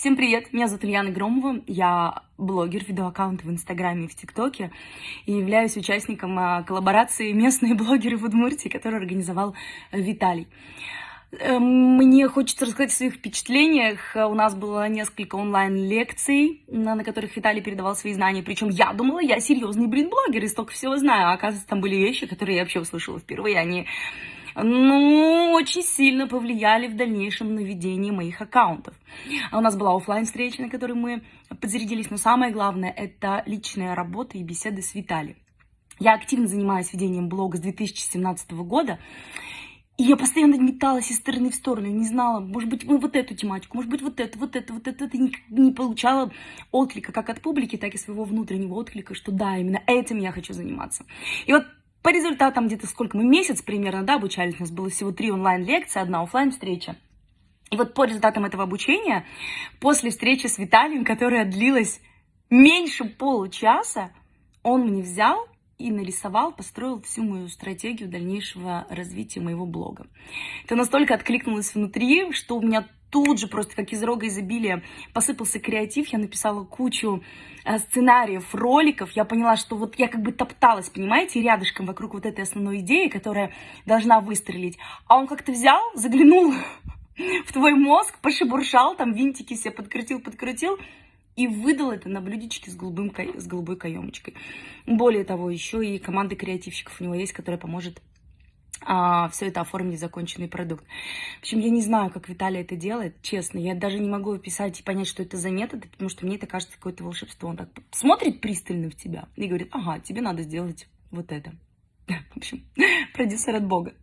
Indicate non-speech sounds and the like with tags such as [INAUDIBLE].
Всем привет, меня зовут Ульяна Громова, я блогер, веду аккаунт в Инстаграме и в ТикТоке и являюсь участником а, коллаборации «Местные блогеры в Удмуртии», которую организовал э, Виталий. Эм, мне хочется рассказать о своих впечатлениях. У нас было несколько онлайн-лекций, на которых Виталий передавал свои знания. Причем я думала, я серьезный, блин, блогер и столько всего знаю. А оказывается, там были вещи, которые я вообще услышала впервые. Они ну, очень сильно повлияли в дальнейшем на ведение моих аккаунтов. А у нас была офлайн встреча на которой мы подзарядились, но самое главное, это личная работа и беседы с Виталием. Я активно занимаюсь ведением блога с 2017 года, и я постоянно металась из стороны в сторону, не знала, может быть, мы вот эту тематику, может быть, вот это, вот это, вот это, это не, не получала отклика как от публики, так и своего внутреннего отклика, что да, именно этим я хочу заниматься. И вот по результатам где-то сколько мы, месяц примерно, да, обучались, у нас было всего три онлайн-лекции, одна офлайн встреча И вот по результатам этого обучения, после встречи с Виталием, которая длилась меньше получаса, он мне взял и нарисовал, построил всю мою стратегию дальнейшего развития моего блога. Это настолько откликнулось внутри, что у меня тут же просто как из рога изобилия посыпался креатив, я написала кучу э, сценариев, роликов, я поняла, что вот я как бы топталась, понимаете, рядышком вокруг вот этой основной идеи, которая должна выстрелить, а он как-то взял, заглянул [LAUGHS] в твой мозг, пошебуршал, там винтики себе подкрутил, подкрутил, и выдал это на блюдечке с, голубым, с голубой каемочкой. Более того, еще и команда креативщиков у него есть, которая поможет а, все это оформить законченный продукт. В общем, я не знаю, как Виталий это делает, честно. Я даже не могу описать и понять, что это за метод, потому что мне это кажется какое-то волшебство. Он так смотрит пристально в тебя и говорит, ага, тебе надо сделать вот это. [LAUGHS] В общем, [LAUGHS] продюсер от Бога.